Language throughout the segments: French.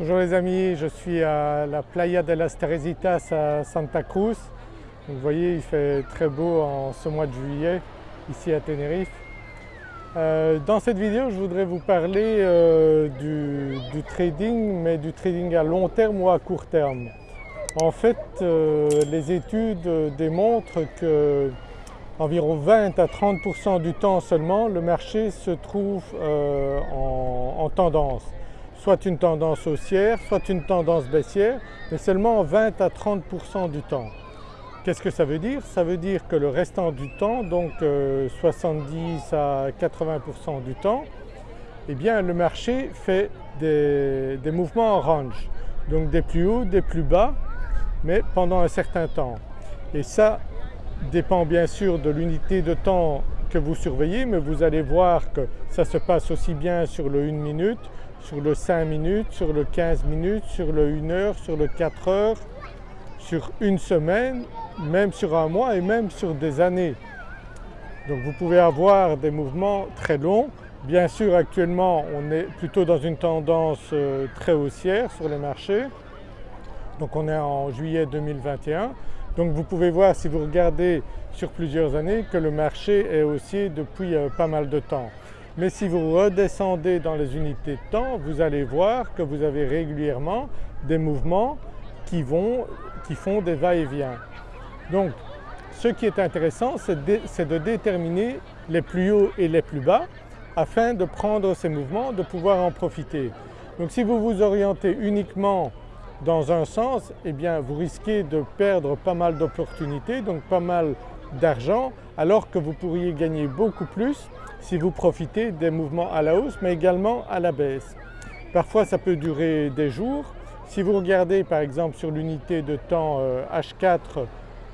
Bonjour les amis, je suis à la Playa de las Teresitas à Santa Cruz. vous voyez il fait très beau en ce mois de juillet ici à Tenerife. Euh, dans cette vidéo je voudrais vous parler euh, du, trading mais du trading à long terme ou à court terme. En fait euh, les études démontrent que environ 20 à 30% du temps seulement le marché se trouve en tendance soit une tendance haussière, soit une tendance baissière, mais seulement 20 à 30% du temps. Qu'est-ce que ça veut dire? Ça veut dire que le restant du temps, donc 70 euh, à 80% du temps, eh bien le marché fait des, des, mouvements en range, donc des plus hauts, des plus bas, mais pendant un certain temps. Et ça dépend bien sûr de l'unité de temps que vous surveillez, mais vous allez voir que ça se passe aussi bien sur le 1 minute, sur le 5 minutes, sur le 15 minutes, sur le 1 heure, sur le 4 heures, sur une semaine, même sur un mois et même sur des années. Donc vous pouvez avoir des mouvements très longs. Bien sûr actuellement on est plutôt dans une tendance euh, très haussière sur les marchés. Donc on est en juillet 2021. Donc vous pouvez voir si vous regardez sur plusieurs années que le marché est haussier depuis euh, pas mal de temps. Mais si vous redescendez dans les unités de temps, vous allez voir que vous avez régulièrement des mouvements qui, vont, qui font des va-et-vient. Donc ce qui est intéressant c'est de, déterminer les plus hauts et les plus bas afin de prendre ces mouvements, de pouvoir en profiter. Donc si vous vous orientez uniquement dans un sens, eh bien vous risquez de perdre pas mal d'opportunités, donc pas mal d'argent alors que vous pourriez gagner beaucoup plus si vous profitez des mouvements à la hausse mais également à la baisse. Parfois ça peut durer des jours. Si vous regardez par exemple sur l'unité de temps H4 euh,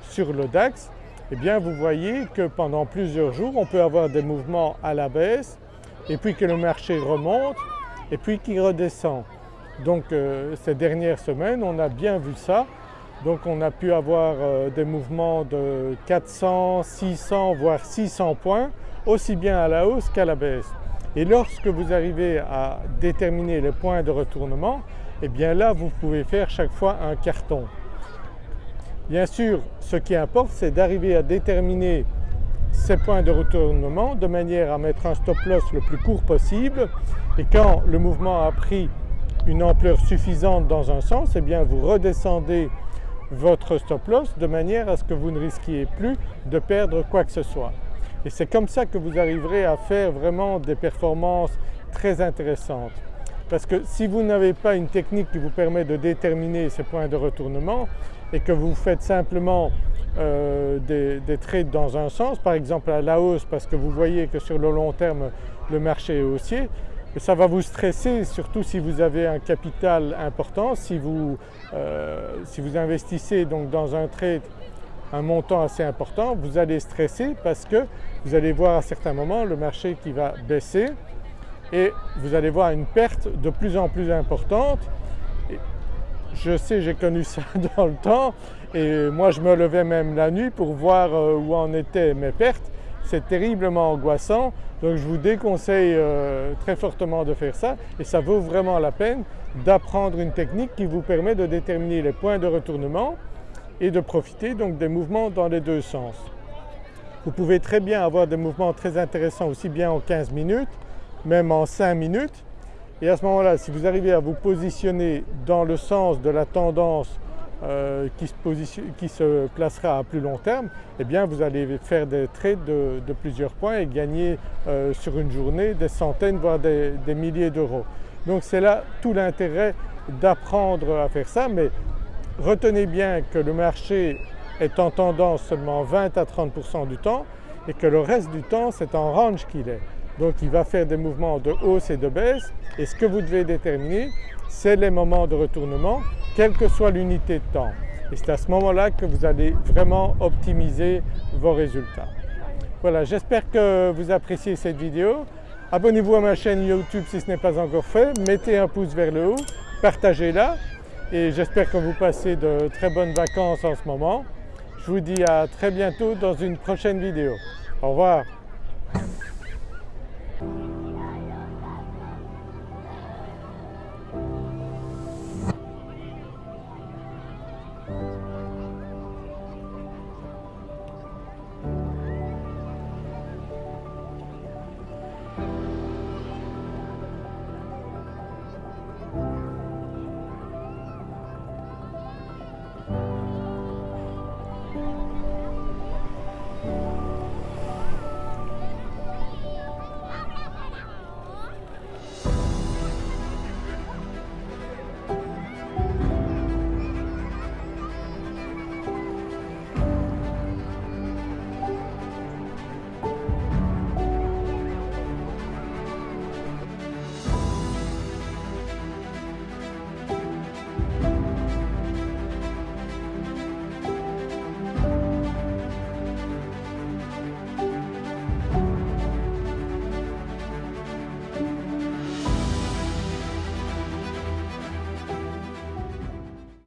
sur le DAX, eh bien vous voyez que pendant plusieurs jours on peut avoir des mouvements à la baisse et puis que le marché remonte et puis qu'il redescend. Donc euh, ces dernières semaines on a bien vu ça donc on a pu avoir euh, des mouvements de 400, 600 voire 600 points aussi bien à la hausse qu'à la baisse. Et lorsque vous arrivez à déterminer les points de retournement, eh bien là vous pouvez faire chaque fois un carton. Bien sûr ce qui importe c'est d'arriver à déterminer ces points de retournement de manière à mettre un stop loss le plus court possible et quand le mouvement a pris une ampleur suffisante dans un sens, eh bien vous redescendez votre stop loss de manière à ce que vous ne risquiez plus de perdre quoi que ce soit. Et c'est comme ça que vous arriverez à faire vraiment des performances très intéressantes. Parce que si vous n'avez pas une technique qui vous permet de déterminer ces points de retournement et que vous faites simplement euh, des, des, trades dans un sens, par exemple à la hausse parce que vous voyez que sur le long terme le marché est haussier, ça va vous stresser surtout si vous avez un capital important, si vous, euh, si vous investissez donc dans un trade un montant assez important, vous allez stresser parce que vous allez voir à certains moments le marché qui va baisser et vous allez voir une perte de plus en plus importante. je sais, j'ai connu ça dans le temps et moi je me levais même la nuit pour voir euh, où en étaient mes pertes c'est terriblement angoissant donc je vous déconseille euh, très fortement de faire ça et ça vaut vraiment la peine d'apprendre une technique qui vous permet de déterminer les points de retournement et de profiter donc des mouvements dans les deux sens. Vous pouvez très bien avoir des mouvements très intéressants aussi bien en 15 minutes, même en 5 minutes et à ce moment-là si vous arrivez à vous positionner dans le sens de la tendance euh, qui, se placera à plus long terme, eh bien vous allez faire des trades de, plusieurs points et gagner euh, sur une journée des centaines voire des, milliers d'euros. Donc c'est là tout l'intérêt d'apprendre à faire ça mais retenez bien que le marché est en tendance seulement 20 à 30% du temps et que le reste du temps c'est en range qu'il est. Donc il va faire des mouvements de hausse et de baisse et ce que vous devez déterminer c'est les moments de retournement quelle que soit l'unité de temps. Et c'est à ce moment-là que vous allez vraiment optimiser vos résultats. Voilà, j'espère que vous appréciez cette vidéo. Abonnez-vous à ma chaîne YouTube si ce n'est pas encore fait, mettez un pouce vers le haut, partagez-la et j'espère que vous passez de très bonnes vacances en ce moment. Je vous dis à très bientôt dans une prochaine vidéo. Au revoir.